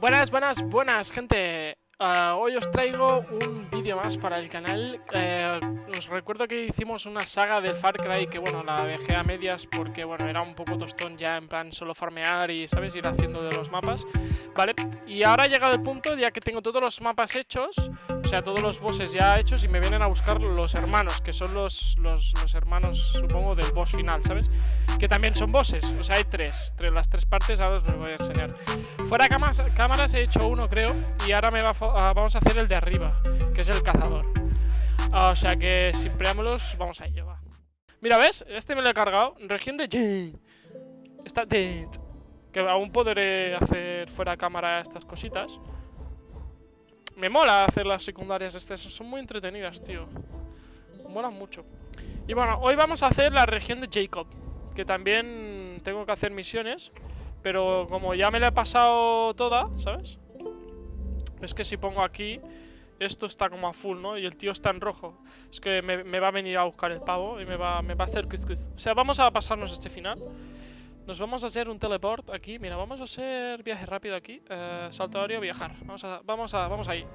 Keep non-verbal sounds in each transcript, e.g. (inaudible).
Buenas, buenas, buenas, gente. Uh, hoy os traigo un vídeo más para el canal. Eh, os recuerdo que hicimos una saga del Far Cry que, bueno, la dejé a medias porque, bueno, era un poco tostón ya en plan solo farmear y, ¿sabes? Ir haciendo de los mapas, ¿vale? Y ahora ha llegado el punto ya que tengo todos los mapas hechos, o sea, todos los bosses ya hechos y me vienen a buscar los hermanos, que son los, los, los hermanos, supongo, del boss final, ¿sabes? Que también son bosses, o sea, hay tres, tres las tres partes, ahora os los voy a enseñar. Fuera cámaras, cámaras he hecho uno, creo, y ahora me va a, vamos a hacer el de arriba, que es el cazador. O sea que sin preámbulos, vamos a ello, va. Mira, ¿ves? Este me lo he cargado. Región de. Está dead. Que aún podré hacer fuera cámara estas cositas. Me mola hacer las secundarias estas. Son muy entretenidas, tío. Molan mucho. Y bueno, hoy vamos a hacer la región de Jacob. Que también tengo que hacer misiones. Pero como ya me la he pasado toda, ¿sabes? Es que si pongo aquí, esto está como a full, ¿no? Y el tío está en rojo. Es que me, va a venir a buscar el pavo y me va, a hacer cuscus. O sea, vamos a pasarnos este final. Nos vamos a hacer un teleport aquí. Mira, vamos a hacer viaje rápido aquí. Eh, salto viajar. Vamos a, vamos a, vamos ahí.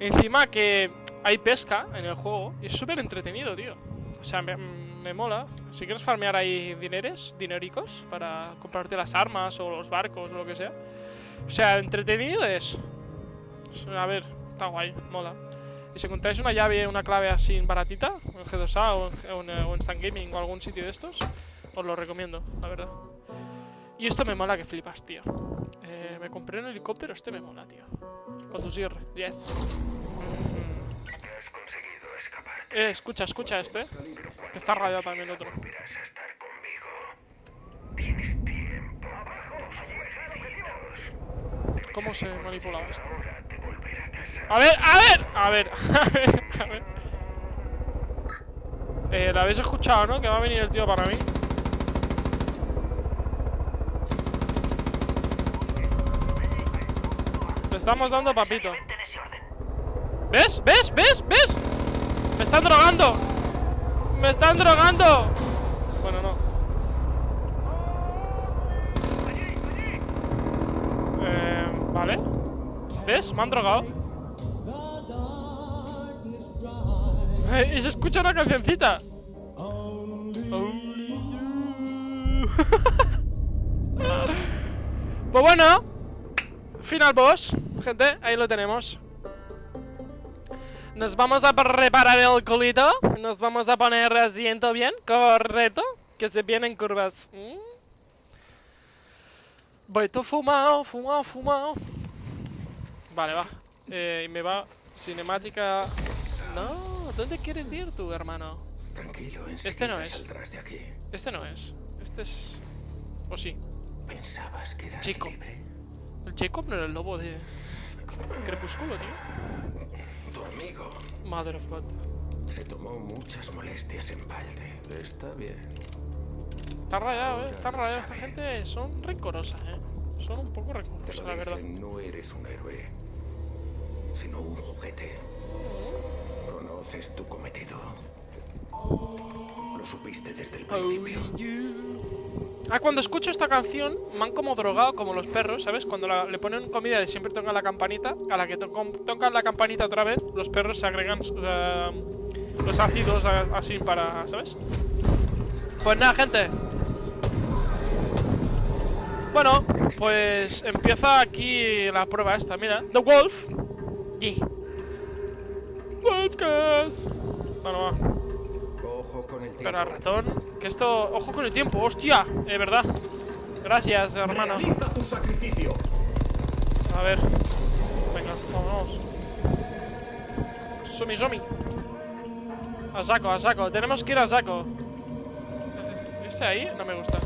Encima que hay pesca en el juego. Y es súper entretenido, tío. O sea, me, me, mola. Si quieres farmear ahí dineres, dinericos, para comprarte las armas o los barcos o lo que sea. O sea, entretenido es. A ver, está guay, mola. Y si encontráis una llave, una clave así baratita, en G2A o en, en Gaming o algún sitio de estos, os lo recomiendo, la verdad. Y esto me mola que flipas, tío. Eh, me compré un helicóptero, este me mola, tío. Conducir, yes. Eh, escucha, escucha este. Que está rayado también otro. ¿Cómo se manipulaba esto? A ver, a ver, a ver, (laughs) a ver, a ver. Eh, la habéis escuchado, ¿no? Que va a venir el tío para mí. Le estamos dando papito. ¿Ves? ¿Ves? ¿Ves? ¿Ves? ¡Me están drogando! ¡Me están drogando! Bueno, no. Eh, vale. ¿Ves? Me han drogado. Eh, y se escucha una cancioncita. (laughs) pues bueno. Final boss. Gente, ahí lo tenemos. Nos vamos a preparar el culito. Nos vamos a poner asiento bien. Correcto. Que se vienen curvas. ¿Mm? Voy todo fumado, fumado, fumado. Vale, va. Eh, me va cinemática... No, ¿dónde quieres ir tú, hermano? Tranquilo, Este no es. De aquí. Este no es. Este es... ¿O sí? Pensabas que eras Jacob. libre. El Jacob no era el lobo de... Crepúsculo, tío. Tu amigo Mother of God. se tomó muchas molestias en balde. Está bien. Está rayado, eh. Está rayado. Esta gente son rencorosas, eh. Son un poco rencorosas, la verdad. no eres un héroe, sino un juguete. ¿Conoces tu cometido? Lo supiste desde el principio. Ah, cuando escucho esta canción, me han como drogado como los perros, ¿sabes? Cuando le ponen comida y siempre tocan la campanita, a la que to tocan la campanita otra vez, los perros se agregan eh, los ácidos a- así para, ¿sabes? Pues nada, gente. Bueno, pues empieza aquí la prueba esta, mira. The Wolf. Y. Wolfcast. Bueno, va. Ojo con el tiempo. Pero ratón, que esto... Ojo con el tiempo, hostia, es verdad. Gracias, hermano. Realiza tu sacrificio. A ver. Venga, vamos. Sumi, sumi. A saco, a saco. Tenemos que ir a saco. ¿Este ahí? No me gusta.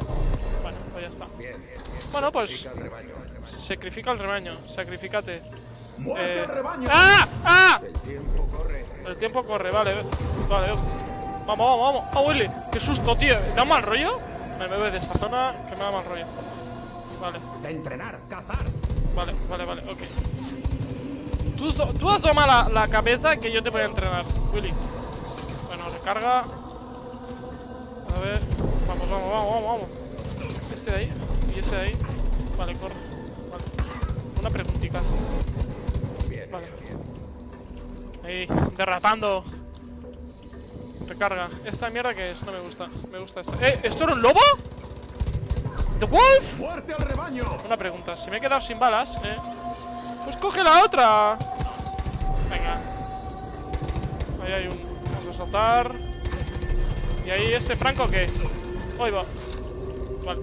Bueno, pues ya está. Bien, bien. Bueno, pues... Pica el rebaño. Sacrifica al rebaño. Sacrificate. ¡Muerte Eh! ¡Ah! ¡Ah! El tiempo corre. El tiempo corre, vale. Vale. Vamos, vamos, vamos. ¡Ah, Willy! ¡Qué susto, tío! ¿Me da mal rollo? Me voy de esta zona que me da mal rollo. Vale. De entrenar, cazar. Vale, vale, vale, ok. Tú, tú asoma la, la cabeza que yo te voy a entrenar, Willy. Bueno, recarga. A ver. Vamos, vamos, vamos, vamos, vamos. Este de ahí y ese de ahí. Vale, corre. Vale. Una preguntita. Vale. Ahí, derrapando. Recarga. ¿Esta mierda que es? No me gusta. Me gusta esta. ¡Eh! ¿Esto era un lobo? ¿The Wolf? ¡Muerte al rebaño! Una pregunta. Si me he quedado sin balas, ¿eh? Pues coge la otra. Venga. Ahí hay un... Vamos a saltar. ¿Y ahí este Franco qué? Ahí va. Vale.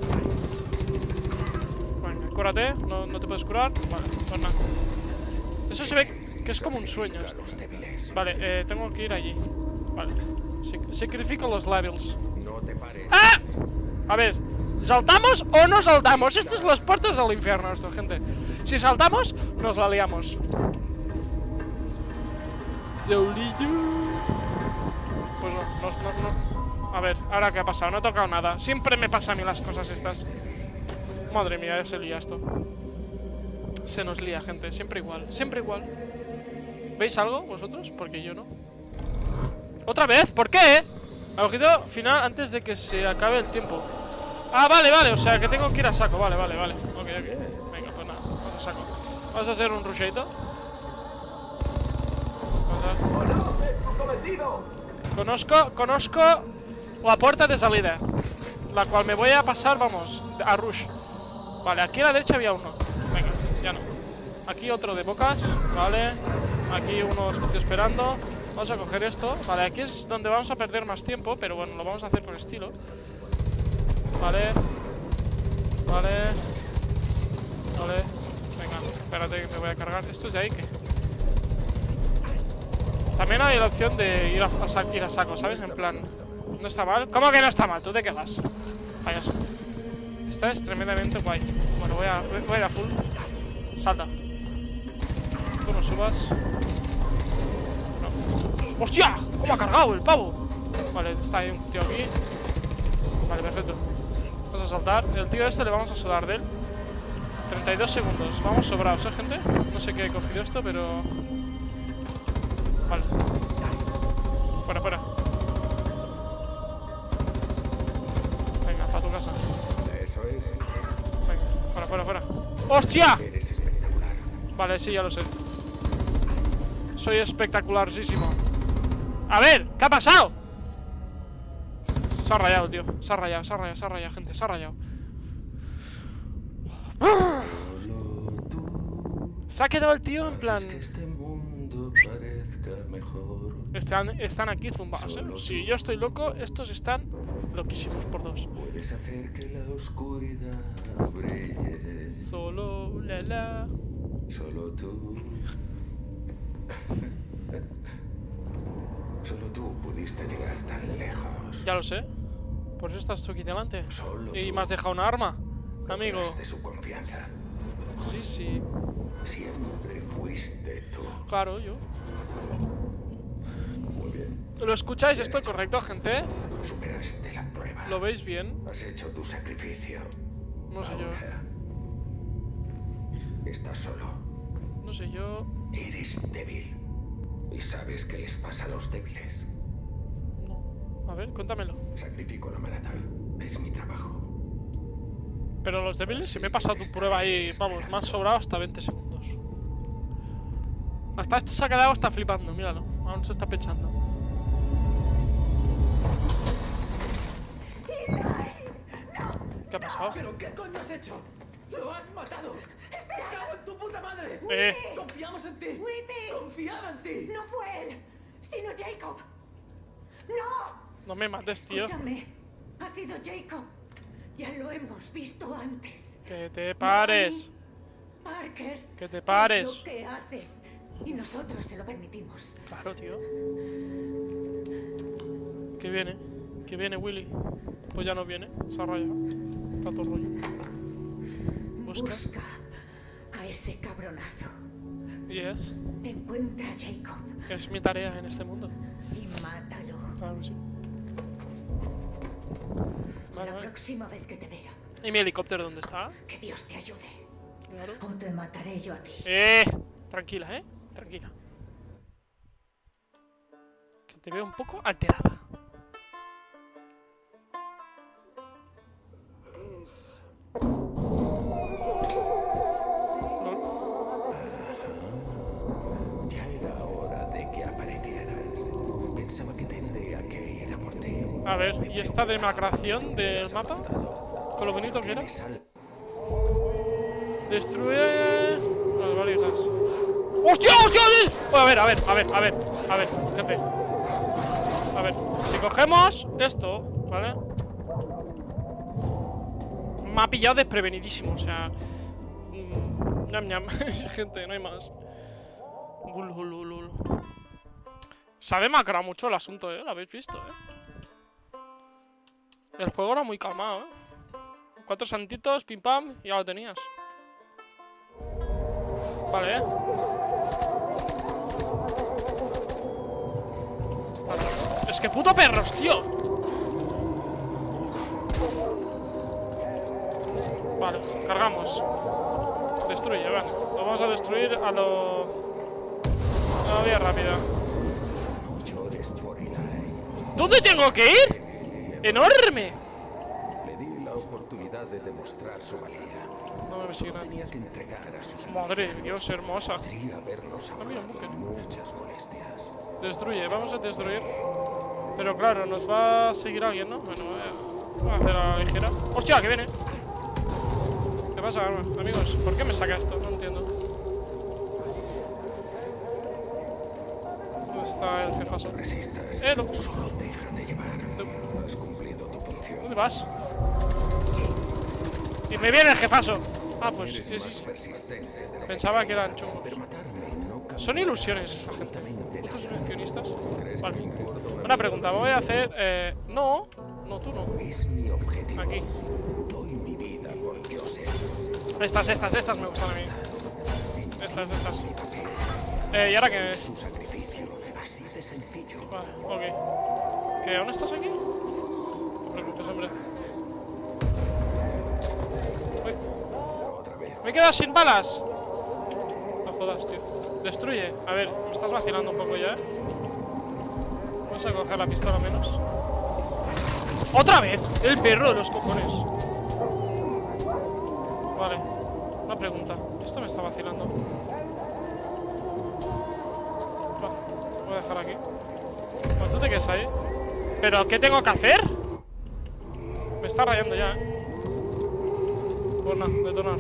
Venga, cúrate. No, no te puedes curar. Vale, pues nada. Eso se ve que es como un sueño. Vale, eh, tengo que ir allí. Vale. Sac- Sacrifico los levels. ¡Ah! A ver, ¿saltamos o no saltamos? Estas son las puertas del infierno, esto, gente. Si saltamos, nos la liamos. Pues no, no, no, no. A ver, ahora qué ha pasado, no he tocado nada. Siempre me pasa a mí las cosas estas. Madre mía, ya se lía esto. Se nos lía, gente, siempre igual, siempre igual. ¿Veis algo vosotros? Porque yo no. ¿Otra vez? ¿Por qué? Objetivo final antes de que se acabe el tiempo. Ah, vale, vale, o sea que tengo que ir a saco. Vale, vale, vale. Ok, ok. Venga, pues nada, vamos a saco. Vamos a hacer un rusheito. Conozco, conozco la puerta de salida. La cual me voy a pasar, vamos, a rush. Vale, aquí a la derecha había uno. Ya no. Aquí otro de bocas, vale. Aquí uno estoy esperando. Vamos a coger esto. Vale, aquí es donde vamos a perder más tiempo, pero bueno, lo vamos a hacer con estilo. Vale. Vale. Vale. Venga, espérate que me voy a cargar. ¿Esto es de ahí qué? También hay la opción de ir a, a a saco, ¿sabes? En plan, no está mal. ¿Cómo que no está mal? ¿Tú de qué vas? Payaso. Esta es tremendamente guay. Bueno, voy a ir a full. Salta. Tú no subas. No. ¡Hostia! ¿Cómo ha cargado el pavo? Vale, está ahí un tío aquí. Vale, perfecto. Vamos a saltar. El tío este le vamos a sudar de él. 32 segundos. Vamos sobrados, ¿eh, gente? No sé qué he cogido esto, pero... Vale. Fuera, fuera. Venga, para tu casa. Eso es. Venga, fuera, fuera, fuera. ¡Hostia! Vale, sí, ya lo sé. Soy espectacularísimo. A ver, ¿qué ha pasado? Se ha rayado, tío. Se ha rayado, se ha rayado, se ha rayado, gente. Se ha rayado. Se ha quedado el tío en plan... Este. Están, están aquí zumbados, ¿eh? Si yo estoy loco, estos están loquísimos por dos. Puedes hacer que la oscuridad brille. Solo la la. Solo tú. Solo tú pudiste llegar tan lejos. Ya lo sé. Por eso estás tú aquí delante. Solo Y tú me has dejado una arma. Amigo. De su confianza. Sí, sí. Siempre fuiste tú. Claro, yo. Muy bien. ¿Lo escucháis esto correcto, gente? Superaste la prueba. ¿Lo veis bien? Has hecho tu sacrificio. No sé yo. Estás solo. No sé yo. Eres débil. Y sabes qué les pasa a los débiles. No. A ver, cuéntamelo. Sacrifico la manada. Es mi trabajo. Pero los débiles, si me he pasado tu prueba ahí, vamos, me han sobrado hasta 20 segundos. Hasta este se ha quedado hasta flipando, míralo. Aún se está pensando. ¿Qué ha pasado? ¿Pero qué coño has hecho? ¡Lo has matado! ¡Me cago en tu puta madre! Eh, ¡Confiamos en ti! ¡Witty! ¡Confiaba en ti! No fue él, sino Jacob. ¡No! no me mates, tío. Escúchame. Ha sido Jacob. Ya lo hemos visto antes. Que te pares. Parker. Que te es pares. lo que hace. Y nosotros se lo permitimos. Claro, tío. Que viene. Que viene Willy. Pues ya no viene. Se ha rayado. Está todo rollo. Busca. Busca a ese cabronazo. Yes. Encuentra a Jacob Es mi tarea en este mundo. y mátalo. Claro sí. Vale, La vale. próxima vez que te vea, ¿Y mi helicóptero dónde está? que Dios te ayude. Claro. O te mataré yo a ti. Eh, tranquila, eh. Tranquila. Que te veo un poco alterada. A ver, ¿y esta demacración del mapa? Con lo bonito que era. Destruye las valijas. ¡Hostia, hostia! hostia! A ver, a ver, a ver, a ver, a ver, gente. A ver, si cogemos esto, ¿vale? Me ha pillado desprevenidísimo, o sea. mm, ñam ñam, (laughs) gente, no hay más. Ul, ul, ul, ul. Se ha demacrado mucho el asunto, ¿eh? Lo habéis visto, ¿eh? El juego era muy calmado, ¿eh? Cuatro santitos, pim pam, y ya lo tenías. Vale, ¿eh? Vale. Es que puto perros, tío. Vale, cargamos. Destruye, venga. Lo vamos a destruir a lo... A la vía rápida. ¿Dónde tengo que ir? ¡Enorme! Le di la oportunidad de demostrar su valía. No me sigan. tenía que entregar a sus Madre de Dios, hermosa. Podría haberlos Ah, mira, muchas molestias. Destruye, vamos a destruir. Pero claro, nos va a seguir alguien, ¿no? Bueno, eh, voy a hacer a la ligera. ¡Hostia, que viene! ¿Qué pasa, amigos? ¿Por qué me saca esto? No entiendo. ¿Dónde está el jefazo? Eh, no. Solo déjate llevar. No. Has cumplido tu función. ¿Dónde vas? Y me viene el jefazo. Ah, pues sí, sí, sí. Pensaba que eran chungos. Son ilusiones esta gente. ¿Putos ilusionistas? ¿Crees que Vale. una pregunta, voy a hacer... Eh, no, no, tú no. Aquí. Estas, estas, estas me gustan a mí. Estas, estas. Eh, ¿y ahora qué? Su sacrificio. Así de sencillo. Vale, ok. ¿Que aún estás aquí? No te preocupes, hombre. Uy, me he quedado sin balas. No jodas, tío. Destruye. A ver, me estás vacilando un poco ya, ¿eh? Vamos a coger la pistola menos. ¡Otra vez! El perro de los cojones. Vale. Una pregunta. Esto me está vacilando. Va, lo voy a dejar aquí. Bueno, te quedas ahí. ¿Pero qué tengo que hacer? Me está rayando ya, ¿eh? Nada, detonar.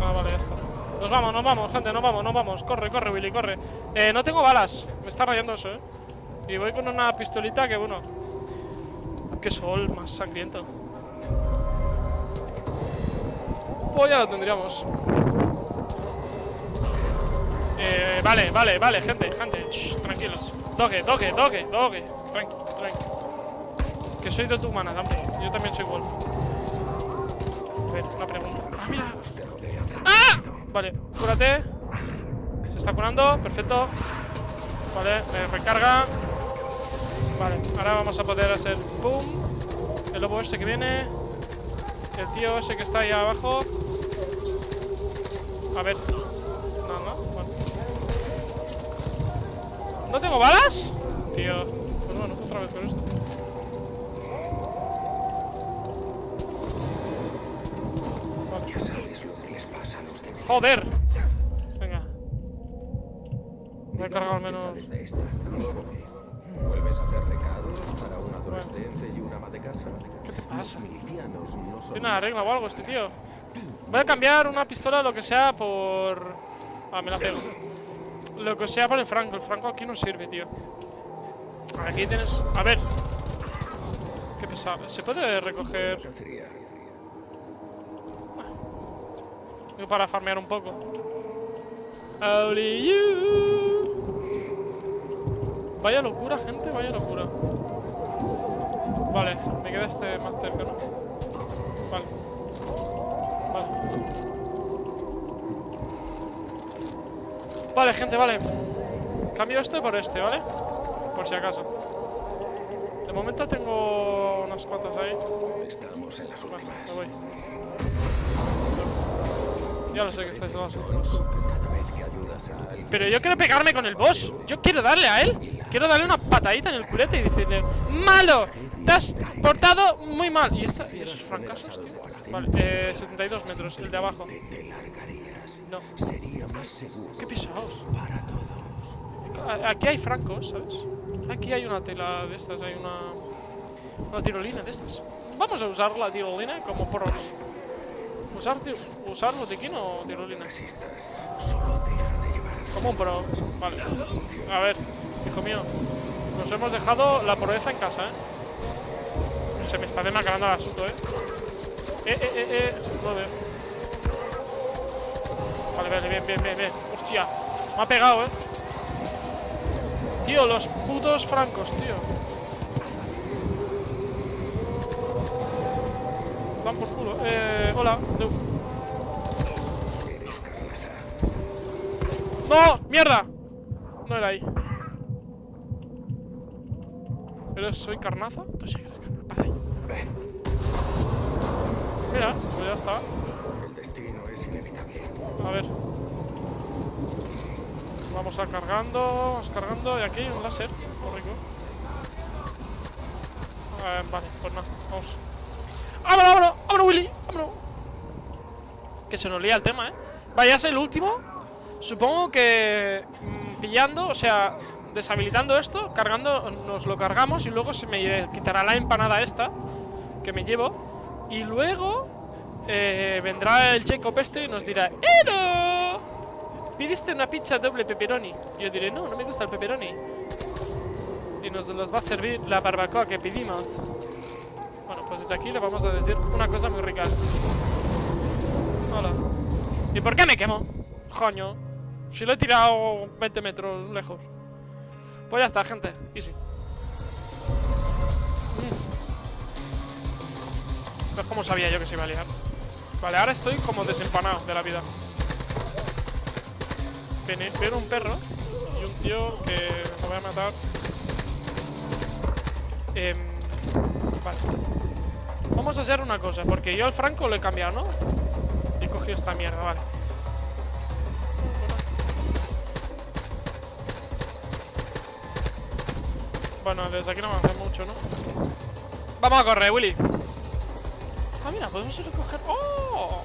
Ah, vale, ya está. Nos vamos, nos vamos, gente, nos vamos, nos vamos. Corre, corre, Willy, corre. Eh, no tengo balas. Me está rayando eso, ¿eh? Y voy con una pistolita que, bueno... Qué sol más sangriento. Pues ya lo tendríamos. Eh, vale, vale, vale, gente, gente. Shh, tranquilos. Doge, doge, doge, doge. Tranqui, tranqui. Que soy de tu humana, también. Yo también soy Wolf. A ver, una pregunta. Ah, mira. ¡Ah! Vale, cúrate. Se está curando, perfecto. Vale, me recarga. Vale, ahora vamos a poder hacer boom. El lobo ese que viene. El tío ese que está ahí abajo. A ver. No, no, bueno. ¿No tengo balas? Tío. Pues bueno, otra vez con esto. Vale. Ya sabes lo que les pasa a los. ¡Joder! Venga. Voy a cargar al menos. ¿Vuelves a hacer recados para un adolescente y una ama de casa? ¿Qué te pasa? ¿Tiene una regla o algo este tío? Voy a cambiar una pistola, lo que sea, por... Ah, me la pego. Lo que sea por el franco. El franco aquí no sirve, tío. Aquí tienes... A ver. Qué pesado. ¿Se puede recoger. Digo, para farmear un poco? Only. Vaya locura, gente, vaya locura. Vale, me queda este más cerca, ¿no? Vale. Vale. Vale, gente, vale. Cambio este por este, ¿vale? Por si acaso. De momento tengo unas cuantas ahí. Estamos en las últimas. me voy. Ya lo sé que estáis en las últimas. Pero yo quiero pegarme con el boss. Yo quiero darle a él. Quiero darle una patadita en el culete y decirle: ¡Malo! Te has portado muy mal. ¿Y, esta, y esos fracasos, tío? Vale, eh, 72 metros, el de abajo. No. Más seguro Qué pisados. para todos. Aquí hay francos, ¿sabes? Aquí hay una tela de estas, hay una... Una tirolina de estas. Vamos a usar la tirolina como pros. ¿Usar, usar botiquín o tirolina? Como un pro. Vale. A ver, hijo mío. Nos hemos dejado la proeza en casa, ¿eh? Se me está demacrando el asunto, ¿eh? Eh, eh, eh, eh. No veo. Vale, vale, bien, bien, bien, bien. Hostia. Me ha pegado, ¿eh? Tío, los putos francos, tío. Dan por culo. Eh, hola. Deu. ¡No! ¡Mierda! No era ahí. ¿Pero soy carnaza? Carnaza. Mira, pues ya está. El destino es inevitable. A ver. Vamos a cargando, vamos cargando. Y aquí hay un láser. Muy rico. Eh, vale, pues nada, vamos. ¡Vámonos, vámonos! ¡Vámonos, Willy! ¡Vámonos! Que se nos lía el tema, ¿eh? Vaya, es el último. Supongo que mm, pillando, o sea, deshabilitando esto, cargando, nos lo cargamos y luego se me quitará la empanada esta que me llevo. Y luego eh, vendrá el Jacob este y nos dirá ¡Ero! ¿Pidiste una pizza doble pepperoni? Yo diré, no, no me gusta el pepperoni. Y nos los va a servir la barbacoa que pedimos. Bueno, pues desde aquí le vamos a decir una cosa muy rica. Hola. ¿Y por qué me quemo? Coño. Si lo he tirado 20 metros lejos. Pues ya está, gente. Easy. Pues como sabía yo que se iba a liar. Vale, ahora estoy como desempanado de la vida. Viene un perro y un tío que me voy a matar. Em, vale. Vamos a hacer una cosa, porque yo al Franco lo he cambiado, ¿no? He cogido esta mierda, vale. Bueno, desde aquí no avanza mucho, ¿no? Vamos a correr, Willy. Ah, mira, podemos recoger... ¡Oh!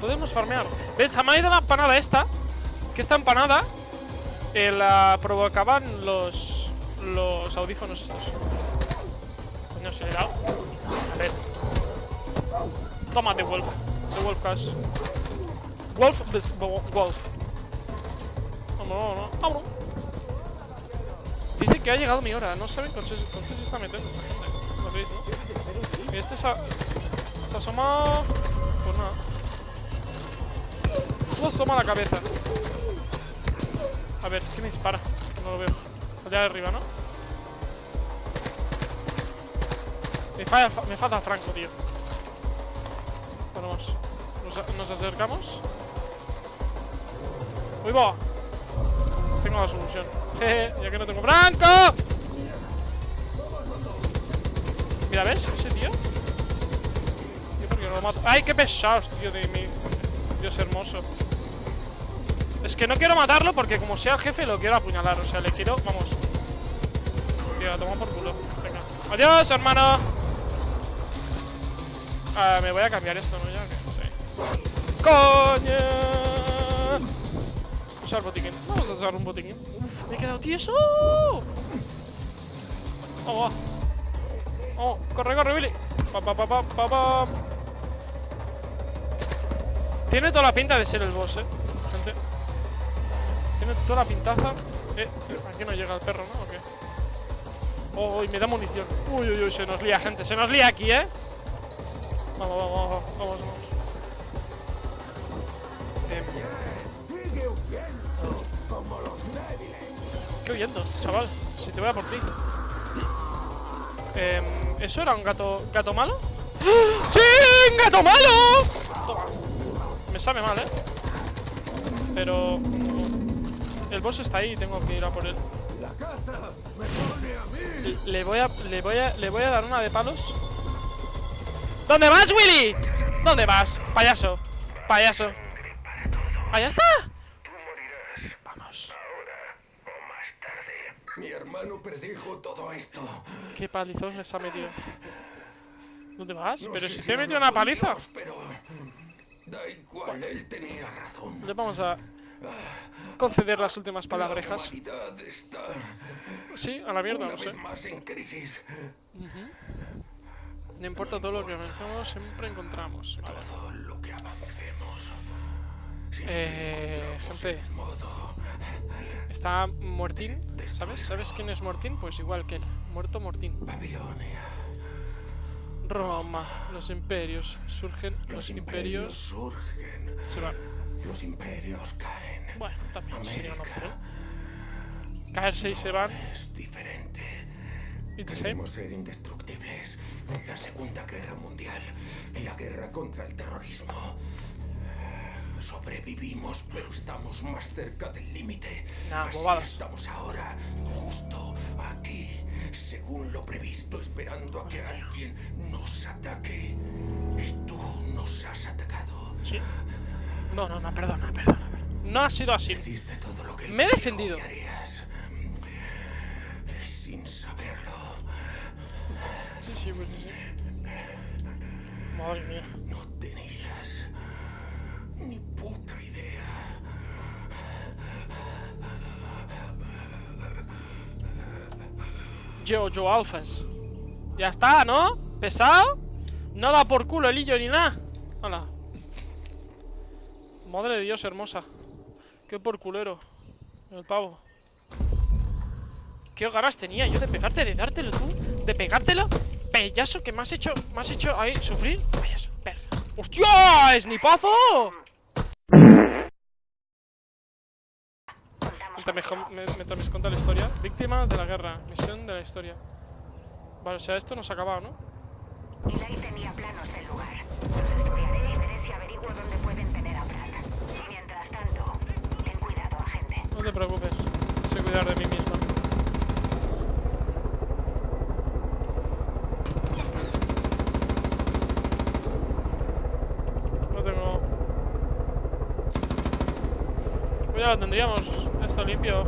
Podemos farmear. ¿Ves? Se me ha la empanada esta. Que esta empanada eh, la provocaban los los audífonos estos. Coño, se le he dado. A ver. Toma, The Wolf. The Wolf Cash. Wolf, Wolf. Vámonos, vámonos. Dice que ha llegado mi hora. No saben con, qué- se está metiendo esta gente. Lo veis, ¿no? Este se ha, se ha asomado. Pues nada. Nos toma la cabeza. A ver, ¿quién me dispara? No lo veo. Allá arriba, ¿no? Me, falla, me falta Franco, tío. Vamos. Nos, nos acercamos. ¡Uy, va! Tengo la solución. (laughs) Jeje, ya que no tengo ¡Franco! Mira, ¿ves? Ese tío. ¡Ay, qué pesados, tío, de mi... Dios hermoso. Es que no quiero matarlo porque como sea jefe lo quiero apuñalar. O sea, le quiero... Vamos. Tío, toma por culo. Venga. ¡Adiós, hermano! Ah, me voy a cambiar esto, ¿no? Ya que... Sí. ¡Coño! Usar botiquín. Vamos a usar un botiquín. Uf, me he quedado tieso. Vamos, va. Vamos, corre, corre, Billy. Pa, pa, pa, pa, pa, pa. Tiene toda la pinta de ser el boss, eh, gente. Tiene toda la pintaza. Eh, aquí no llega el perro, ¿no? ¿O qué? Oh, me da munición. Uy, uy, uy, se nos lía, gente. Se nos lía aquí, ¿eh? Vamos, vamos, vamos, vamos, vamos. Débiles. ¿Qué huyendo, chaval? Si te voy a por ti. Em, ¿Eso era un gato, gato malo? ¡Ah! ¡Sí! ¡Un gato malo! Toma. Me sabe mal, ¿eh? Pero... El boss está ahí y tengo que ir a por él. Le voy a, le voy a, le voy a dar una de palos. ¿Dónde vas, Willy? ¿Dónde vas? Payaso. Payaso. ¡Allá está! Vamos. Mi hermano predijo todo esto. Qué palizón les ha metido. ¿Dónde vas? No Pero si te he metido una paliza. Dios, pero da igual, él tenía razón. Le vamos a... conceder las últimas La palabrejas. Sí, a la mierda, una no sé. más en crisis. No importa todo lo que avancemos, siempre encontramos. Vale. Todo lo que avancemos. Eh, encontramos gente. Está Mortín, ¿sabes? ¿Sabes quién es Mortín? Pues igual que él. Muerto Mortín. Babilonia. Roma, los imperios. Surgen los, Los imperios. imperios surgen. Se van. Los imperios caen. Bueno, también sería una América opción. Caerse y se van. es diferente. Queremos ser indestructibles. La Segunda Guerra Mundial, en la guerra contra el terrorismo. Sobrevivimos, pero estamos más cerca del límite. Nah, bobadas. Estamos ahora, justo aquí, según lo previsto, esperando a que alguien nos ataque. Y tú nos has atacado. Sí. No, no, no, perdona, perdona. No ha sido así. Todo lo que Me he defendido. que harías. Sin saberlo. Sí, sí, pues sí. Madre mía. No Yo, alfas. Ya está, ¿no? ¿Pesado? No da por culo el hillo ni nada. Hola. Madre de Dios, hermosa. Qué por culero. El pavo. ¿Qué ganas tenía yo de pegarte, de dártelo tú? ¿De pegártelo? Pellazo que me has hecho, me has hecho ahí sufrir. Payaso, perra. ¡Hostia! ¡Snipazo! Mientras me, mientras me cuenta la historia. Víctimas de la guerra. Misión de la historia. Vale, o sea, esto no se ha acabado, ¿no? Eli tenía planos del lugar. Los estudiaré y veré si averiguo dónde pueden tener a Brad. Mientras tanto, ten cuidado, agente. No te preocupes. Sé cuidar de mí misma. No tengo... Pues ya lo tendríamos. Limpio.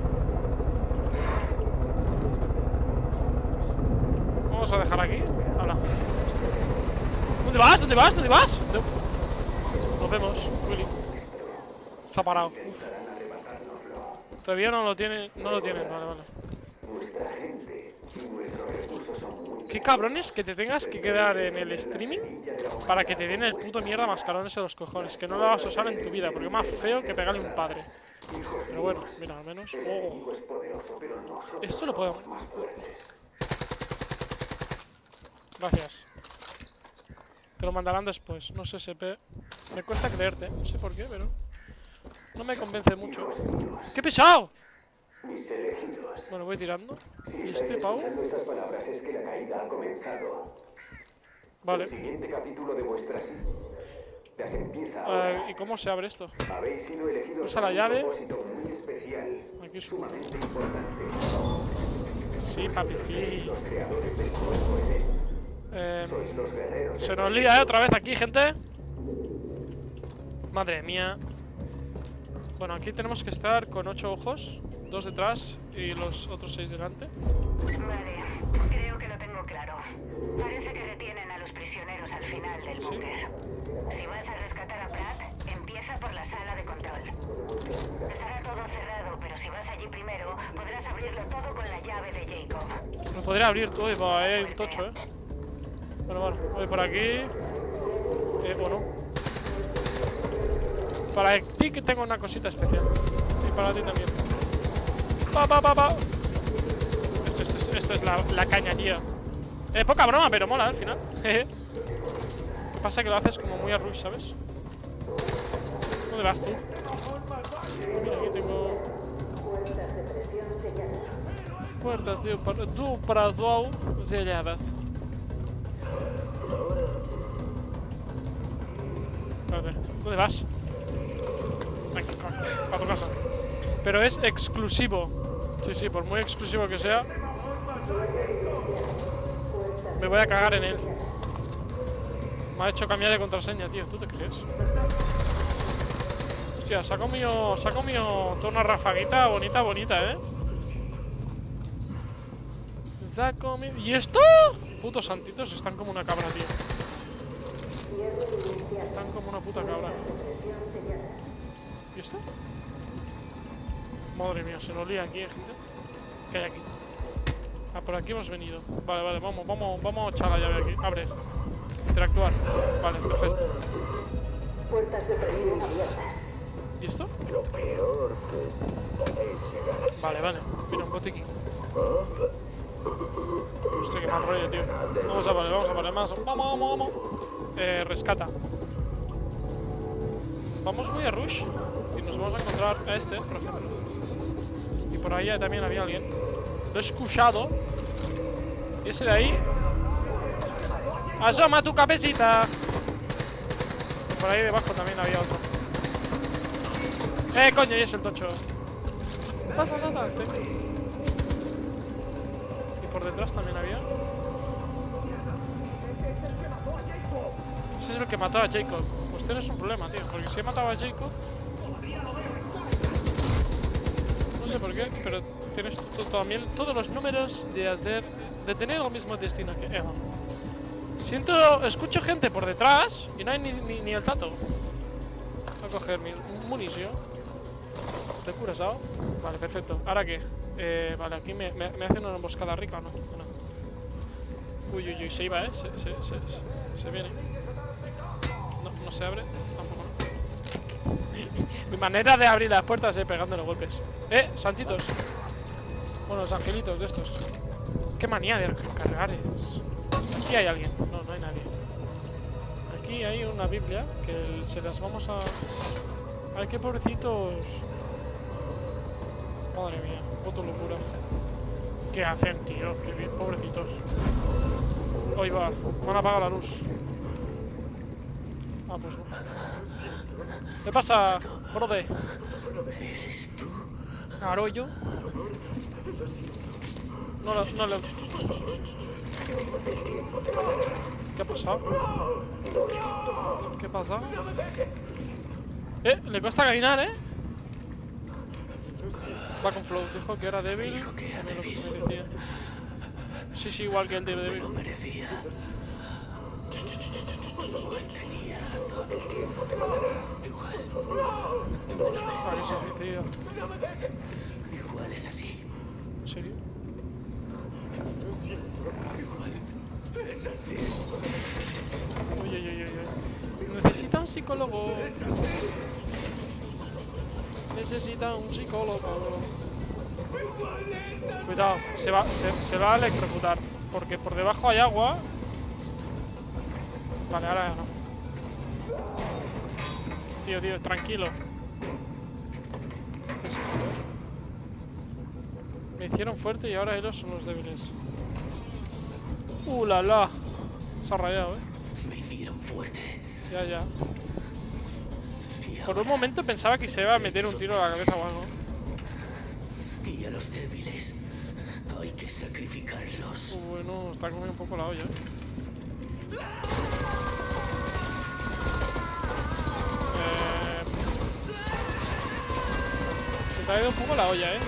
Vamos a dejar aquí. Hola. ¿Dónde vas? ¿Dónde vas? ¿Dónde vas? No. Nos vemos, Willy. Se ha parado. Uf. Todavía no lo tiene, no lo tienen, vale, vale. Qué cabrones que te tengas que quedar en el streaming para que te den el puto mierda mascarones en los cojones, que no lo vas a usar en tu vida, porque es más feo que pegarle un padre. Pero bueno, mira, al menos. Oh. Esto lo puedo. Gracias. Te lo mandarán después, no sé SP. Me cuesta creerte, no sé por qué, pero. No me convence mucho. ¡Qué pesado! Mis elegidos. Bueno, voy tirando. ¿Y este pavo? El Vale. siguiente capítulo de vuestras empieza ahora. ¿Y cómo se abre esto? Habéis sido elegidos usa la llave. propósito muy especial, Aquí es un- sumamente importante. Sí, papi, sí. los creadores del cosmos Eden. Eh, Sois los guerreros. se nos lía, ¿eh? Otra vez aquí, gente. Madre mía. Bueno, aquí tenemos que estar con ocho ojos. Dos detrás y los otros seis delante. Vale, creo que lo tengo claro. Parece que detienen a los prisioneros al final del Sí. búnker. Si vas a rescatar a Pratt, empieza por la sala de control. Estará todo cerrado, pero si vas allí primero, podrás abrirlo todo con la llave de Jacob. Me podría abrir todo va, ahí hay un tocho, ¿eh? Bueno, vale. Voy por aquí. Eh, bueno. Para ti que tengo una cosita especial. Y para ti también. Pa, pa, pa, pa. Esto, esto, es- esto es la, la caña. Eh, poca broma, pero mola al final. (laughs) Jeje. Lo que pasa es que lo haces como muy a rush, ¿sabes? ¿Dónde vas tú? Mira, aquí tengo... Puertas par- do Brasil selladas. Espérate, ¿dónde vas? Aquí, a tu casa. Pero es exclusivo. Sí, sí, por muy exclusivo que sea. Me voy a cagar en él. Me ha hecho cambiar de contraseña, tío. ¿Tú te crees? Hostia, saco mío. Saco mío toda una rafaguita bonita, bonita, eh. ¿Y esto? Putos santitos están como una cabra, tío. Están como una puta cabra. ¿Y esto? Madre mía, se nos lía aquí, ¿eh, gente. ¿Qué hay aquí? Ah, por aquí hemos venido. Vale, vale, vamos, vamos, vamos a echar la llave aquí. Abre. Interactuar. Vale, perfecto. Puertas de presión abiertas. ¿Y esto? Lo peor que podéis llegar a Vale, vale. Mira, un botiquín. Hostia, qué mal rollo, tío. Vamos a vale, vamos a vale más. Vamos, vamos, vamos. Eh, rescata. Vamos muy a Rush. Y nos vamos a encontrar a este, por ejemplo. Y por ahí también había alguien. Lo he escuchado. Y ese de ahí. ¡Asoma tu cabecita! Y por ahí debajo también había otro. ¡Eh, coño! Y es el tocho. No pasa nada, este. Por detrás también había. Ese es el que mató a Jacob. Pues tienes un problema, tío. Porque si he matado a Jacob. No sé por qué, pero tienes también todos los números de hacer. de tener el mismo destino que Eva. Siento. escucho gente por detrás y no hay ni, ni, el tato. Voy a coger mi munición. ¿Te curas? Vale, perfecto. ¿Ahora qué? Eh, vale, aquí me, me, hacen una emboscada rica o no. ¿O no? Uy, uy, uy, se iba, ¿eh? Se, se, se, viene. No, no se abre. Este tampoco, ¿no? (laughs) Mi manera de abrir las puertas es pegándole golpes. ¡Eh! Santitos. Bueno, los angelitos de estos. Qué manía de cargar es. Aquí hay alguien. No, no hay nadie. Aquí hay una Biblia que se las vamos a... Ay, qué pobrecitos. Madre mía, puto locura. ¿Qué hacen, tío? Qué bien, pobrecitos. Hoy va, me han apagado la luz. Ah, pues no. ¿Qué pasa, brode? ¿Aro yo? No, lo- no le... ¿Qué ha pasado? ¿Qué pasa? Eh, le cuesta caminar, ¿eh? Va con flow, dijo que era débil. Dijo que era lo. Sí, sí, igual que el de débil. Merecía. Igual tenía razón. El tiempo te matará. Igual. Ah, que se suicida. Igual es así. ¿En serio? Es así. Necesita un psicólogo. Necesita un psicólogo. Cuidado, se va, se, se va a electrocutar. Porque por debajo hay agua. Vale, ahora ya no. Tío, tío, tranquilo. ¿Qué es esto? Me hicieron fuerte y ahora ellos son los débiles. Uh, la la. Se ha rayado, eh. Me hicieron fuerte. Ya, ya. Por un momento pensaba que se iba a meter un tiro a la cabeza o algo. Y a los débiles hay que sacrificarlos. Uh, bueno, está comiendo un poco la olla. ¿eh? Se te ha ido un poco la olla, ¿eh?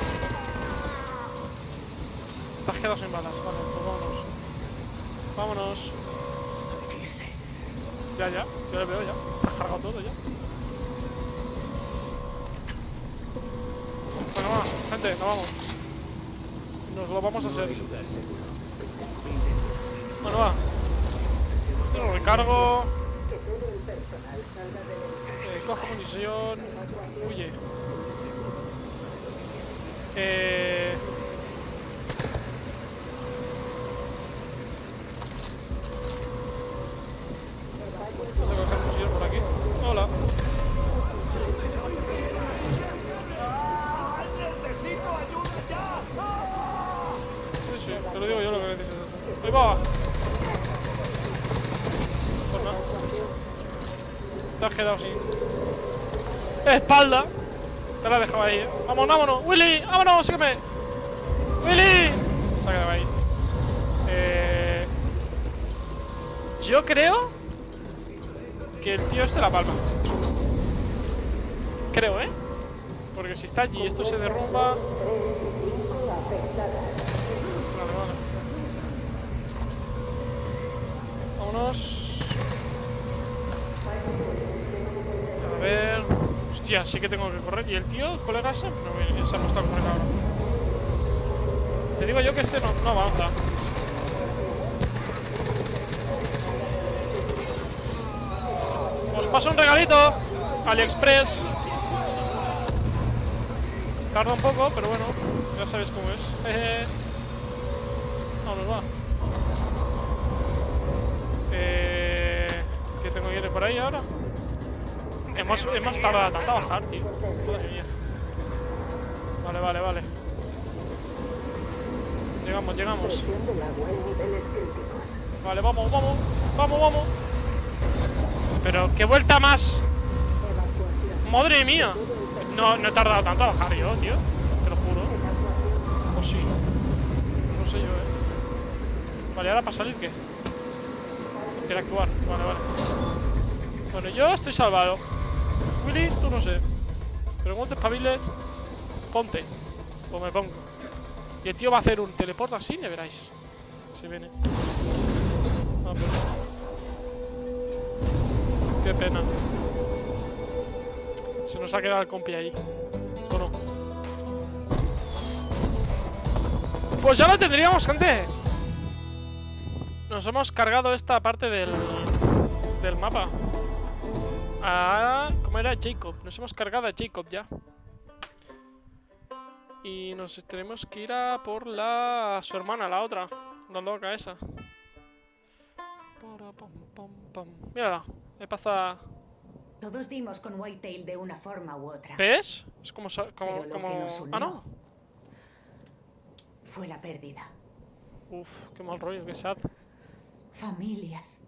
Te has quedado sin balas. Vale, pues vámonos. Vámonos. Ya, ya. Yo lo veo ya. Te has cargado todo ya. Bueno, va, gente, nos vamos. Nos lo vamos a hacer. Bueno, va. Yo lo recargo. Eh, cojo munición. Huye. Eh... Vamos a coger munición por aquí. Hola. Sí, sí, te lo digo yo lo que necesitas. Va. Te has quedado sin. ¡Espalda! Te la he dejado ahí. ¡Vamos, vámonos! ¡Willy! ¡Vámonos! ¡Sígueme! ¡Willy! Se ha quedado ahí. Eh... Yo creo que el tío este la palma. Creo, ¿eh? Porque si está allí y esto se derrumba... Vale, vale. Vámonos. A ver. Hostia, sí que tengo que correr. ¿Y el tío, colega ese? No, se ha puesto a correr. Te digo yo que este no, no avanza. Os paso un regalito. AliExpress. Tarda un poco, pero bueno, ya sabéis cómo es. (laughs) Jeje. Vamos, va. Eh, ¿Qué tengo que ir por ahí ahora? Hemos, hemos tardado tanto a bajar, tío. Madre mía. Vale, vale, vale. Llegamos, llegamos. Vale, vamos, vamos. Vamos, vamos. Pero, ¿qué vuelta más? Madre mía. No, no he tardado tanto a bajar yo, tío. Te lo juro. O sí. No sé yo, eh. Vale, ahora para salir, ¿qué? Interactuar. Vale, vale. Bueno, yo estoy salvado. Willy, tú no sé. Pero cuando te espabiles, ponte. O me pongo. Y el tío va a hacer un teleporte así, ya veráis. Se viene. Ah, pero... Qué pena. Se nos ha quedado el compi ahí. ¿O no? Pues ya lo tendríamos, gente. Nos hemos cargado esta parte del, del mapa. Ah, ¿cómo era? Jacob. Nos hemos cargado a Jacob ya. Y nos tenemos que ir a por la su hermana, la otra. La loca esa. Mírala. Me pasa. Todos dimos con Whitetail de una forma u otra. ¿Ves? Es como. como, como... Ah, no. Fue la pérdida. Uf, qué mal rollo, qué sad. Familias,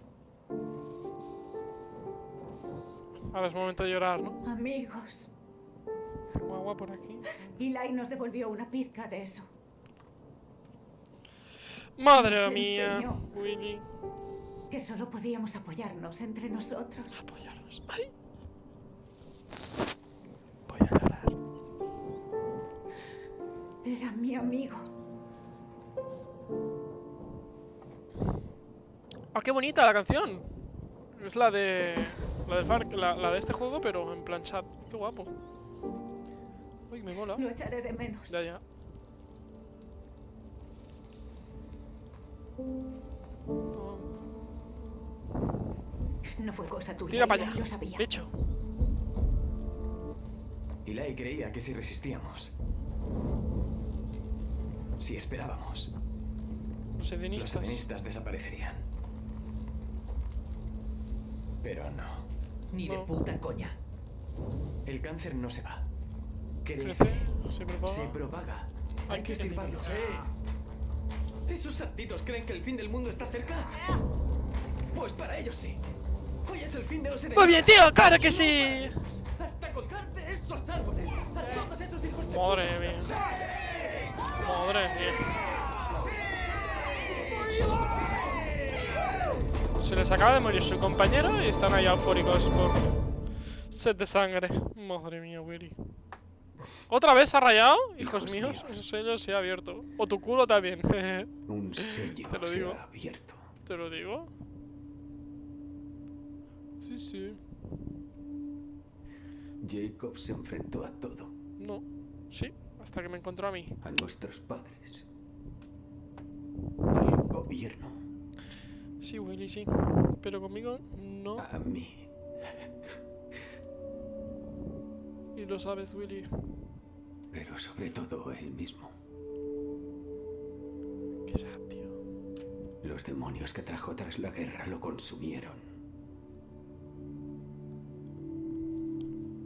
Ahora es momento de llorar, ¿no? amigos. Tengo agua por aquí. Eli nos devolvió una pizca de eso. Madre Nos mía. Willy. Que solo podíamos apoyarnos entre nosotros. Apoyarnos. ¡Ay! Voy a llorar. Era mi amigo. ¡Ah, qué bonita la canción! Es la de. La del Far, la, la de este juego, pero en plan chat. Qué guapo. Uy, me mola. Lo echaré de menos. Ya, ya. No fue cosa tuya. Tira para allá. Lo sabía. Bicho. Eli creía que si resistíamos, si esperábamos, Los los edenistas. edenistas desaparecerían. Pero no. Ni de puta coña. El cáncer no se va. Crece. Crece, se propaga. Se propaga. Hay Hay que que estirparlo. ¿Esos santitos creen que el fin del mundo está cerca? Pues para ellos sí. Hoy es el fin de los enemigos. Muy bien, tío, claro que sí. Hasta colgarte esos árboles. A todos esos hijos de Madre mía. Madre mía. Se les acaba de morir su compañero y están ahí eufóricos por sed de sangre. Madre mía, Willy. ¿Otra vez ha rayado? Hijos Hijos míos, míos. ese sello se ha abierto. O tu culo también. (laughs) Un sello Te lo se digo. ha abierto. Te lo digo. Sí, sí. Jacob se enfrentó a todo, No. Sí, hasta que me encontró a mí. a nuestros padres, al gobierno, Sí, Willy, sí. Pero conmigo no. a mí. Y lo sabes, Willy. Pero sobre todo él mismo. Qué sad, tío. Los demonios que trajo tras la guerra lo consumieron.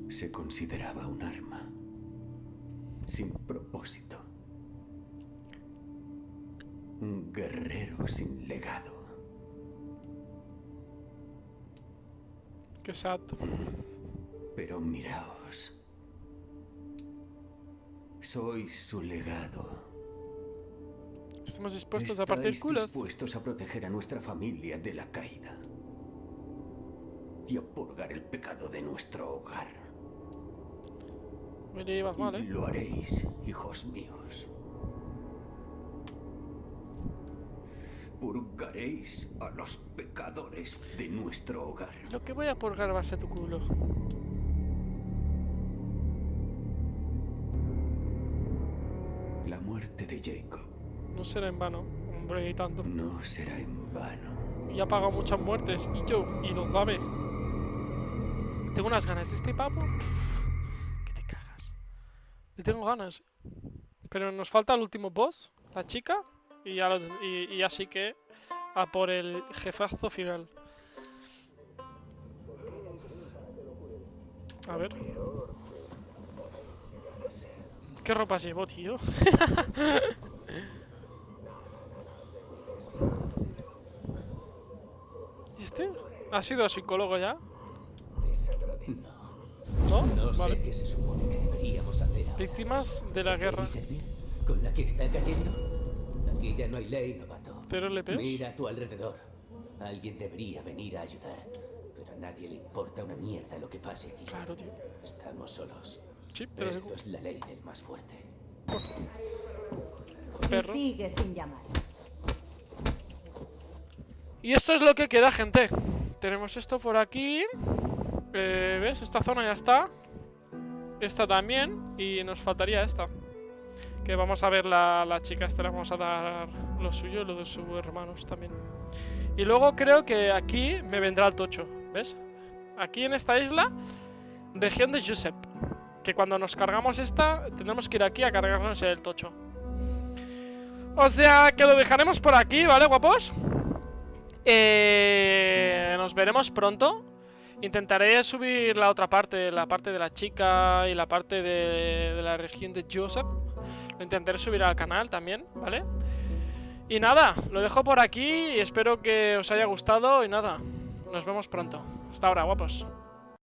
Se consideraba un arma. Sin propósito. Un guerrero sin legado. Qué sad. Pero miraos. Sois su legado. Estamos dispuestos a partir culos. dispuestos a proteger a nuestra familia de la caída. Y a purgar el pecado de nuestro hogar. Mal, eh. lo haréis, hijos míos. purgaréis a los pecadores de nuestro hogar. Lo que voy a purgar va a ser tu culo. La muerte de Jacob. No será en vano, hombre, y tanto. No será en vano. Y ha pagado muchas muertes, y yo, y lo sabe. Tengo unas ganas de este pavo. Que te cagas. Le tengo ganas. Pero nos falta el último boss, la chica y ya, lo- y, y así que a por el jefazo final. A ver. ¿Qué ropas llevo, tío? ¿Y (laughs) este? ¿Ha sido psicólogo ya? No, ¿No? no sé vale. qué se supone que deberíamos hacer. Víctimas de la guerra. ¿Con la que está cayendo? Aquí ya no hay ley, novato. ¿Cero LPs? Mira a tu alrededor. Alguien debería venir a ayudar. Pero a nadie le importa una mierda lo que pase aquí. Claro, tío. Estamos solos. Sí, pero Esto es la ley del más fuerte. perro. Y sigue sin llamar. Y esto es lo que queda, gente. Tenemos esto por aquí. Eh, ¿Ves? Esta zona ya está. Esta también. Y nos faltaría esta. Que vamos a ver la, la chica esta. Le vamos a dar lo suyo y lo de sus hermanos también. Y luego creo que aquí me vendrá el tocho. ¿Ves? Aquí en esta isla. Región de Josep. Que cuando nos cargamos esta, tendremos que ir aquí a cargarnos el tocho. O sea, que lo dejaremos por aquí, ¿vale, guapos? Eh, nos veremos pronto. Intentaré subir la otra parte, la parte de la chica y la parte de, de la región de Joseph. Lo intentaré subir al canal también, ¿vale? Y nada, lo dejo por aquí y espero que os haya gustado y nada, nos vemos pronto. Hasta ahora, guapos.